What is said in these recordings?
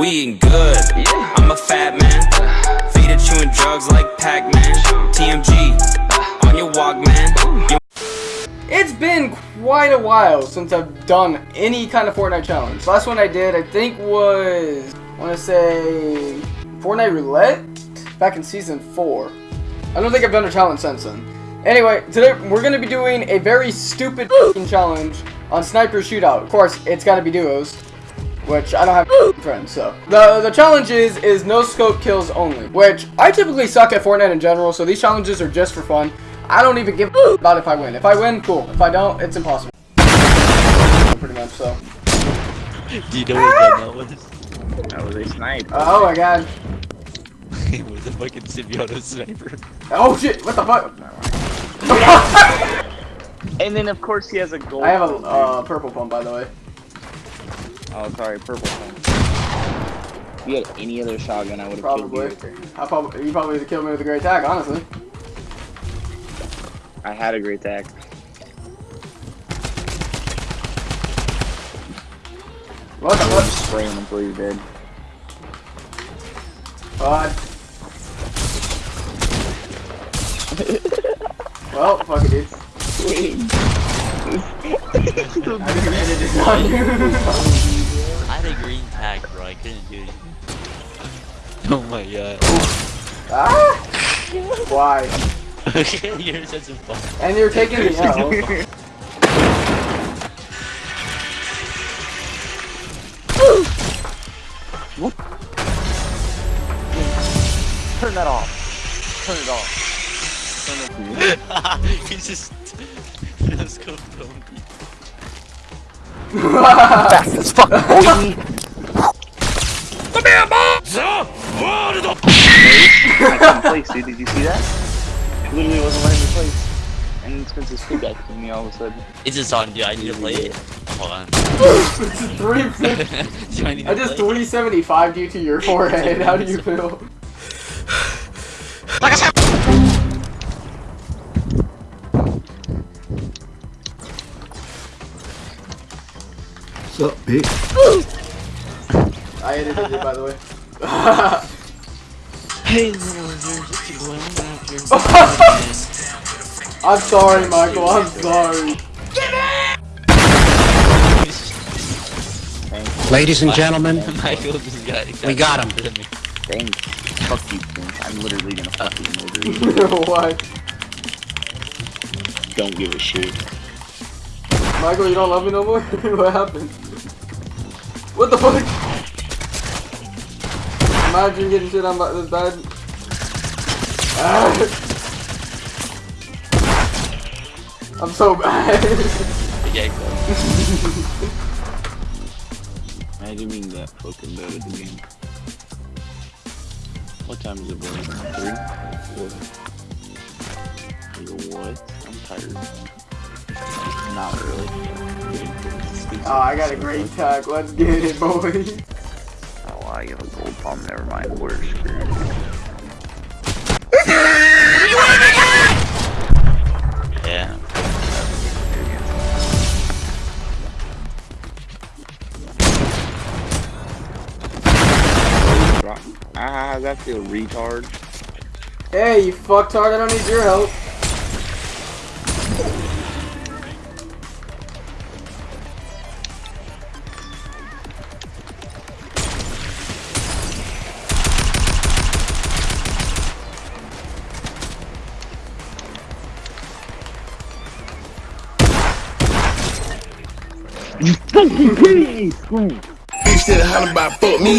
We eating good. I'm a fat man. Feed it chewing drugs like Pac-Man. TMG on your walk, man. It's been quite a while since I've done any kind of Fortnite challenge. Last one I did, I think, was I want to say Fortnite Roulette back in season four. I don't think I've done a challenge since then. Anyway, today we're going to be doing a very stupid challenge on Sniper Shootout. Of course, it's got to be duos, which I don't have friends, so. The, the challenge is, is no scope kills only, which I typically suck at Fortnite in general, so these challenges are just for fun. I don't even give a about if I win. If I win, cool. If I don't, it's impossible. Pretty much, so. Do you know what that was? That was a snipe. Oh my god. it was a fucking symbiote sniper. Oh shit, what the fuck? And then of course he has a gold. I have a uh, purple pump, by the way. Dude. Oh, sorry, purple pump. If you had any other shotgun, I would have killed Probably. you. I probably, you probably would have killed me with a great tag, honestly. I had a great tag. What the fuck? just spray him until you're dead. God. well, fuck it, dude. I just ended it on you. Oh my god. ah! Why? You're such a fuck. And you're taking the L. Turn that off. Turn it off. Turn it off. He's just. Let's go, Tony. Fast as fuck, boy. I couldn't place, dude. Did you see that? Literally wasn't letting me place. And Spencer's feedback to me all of a sudden. It's just on, dude. I need to play it. Hold on. This is three. I I just 375 you to your forehead. How do you feel? Like I said. What's up, bitch? I edited it, by the way. Hey, little lizard, just going after. I'm sorry, Michael. I'm sorry. Thanks. Ladies and gentlemen, Michael just got. We got him. him. Thanks. Fuck you, Spence. I'm literally gonna fucking murder you. Why? Don't give a shit. Michael, you don't love me no more? what happened? What the fuck? Imagine getting shit on by this bad. Ah. I'm so bad. Yeah, go. Imagine being that fucking bad at the game. What time is it, boy? Three? Four? Nigga, what? I'm tired. Not really. oh, I got a great tag. Let's get it, boy. Oh, I have a gold palm. Never mind. We're screwed. Yeah. Ah, that feel retard. Hey, you fucktard. I don't need your help. Bitch that hollering about fuck me.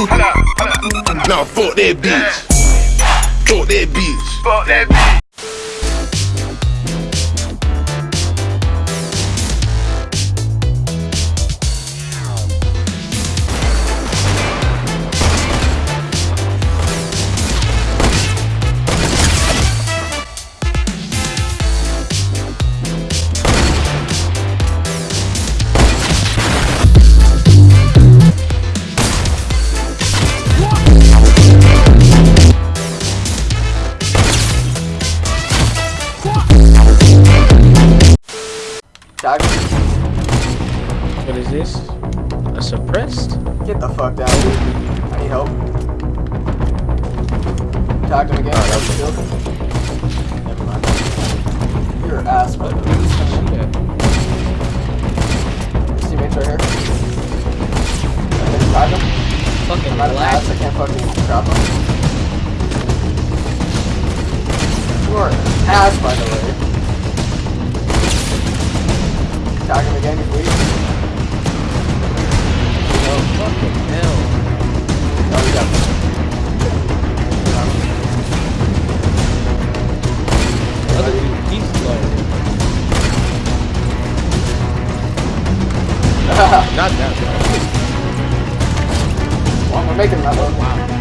Nah, fuck that bitch. Fuck that bitch. Fuck that bitch. Get the fuck down. I need help. Attacked him again. Shield. Never mind. You're an ass, but Yeah. his teammates right here. I can attack him. Fucking I'm out of ass. I can't fucking trap him. You are an ass, by the way. Attack him again. Weak. Not that. Well, we're making that one. Wow.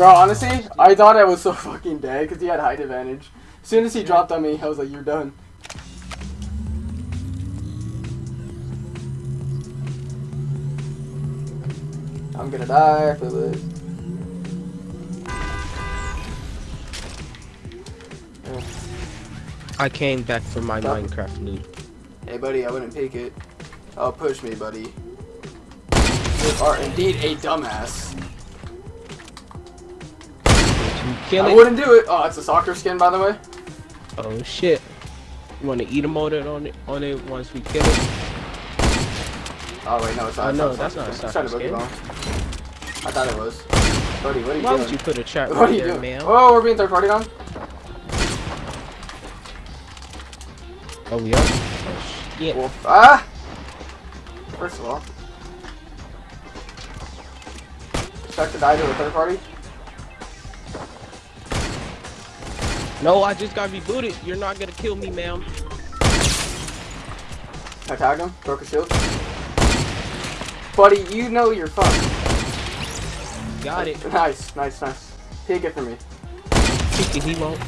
Bro, honestly, I thought I was so fucking dead because he had height advantage. As soon as he dropped on me, I was like, you're done. I'm gonna die for this. I came back for my Stop. Minecraft loot. Hey, buddy, I wouldn't pick it. Oh, push me, buddy. You are indeed a dumbass. Kill I wouldn't do it. Oh, it's a soccer skin, by the way. Oh shit. You wanna eat a motor on it on it once we kill it? Oh wait, no, it's not. Oh, no, that's not a soccer skin. I thought it was. Buddy, what are you Why doing? would you put a trap what right are you there, doing? man? Oh, we're being third party on. Oh we are? Oh, shit. Wolf. Ah. First of all, expect to die to a third party. No, I just got rebooted. You're not gonna kill me, ma'am. I tagged him. Broke a shield. Buddy, you know you're fucked. Got it. Nice, nice, nice. Take it from me. He won't.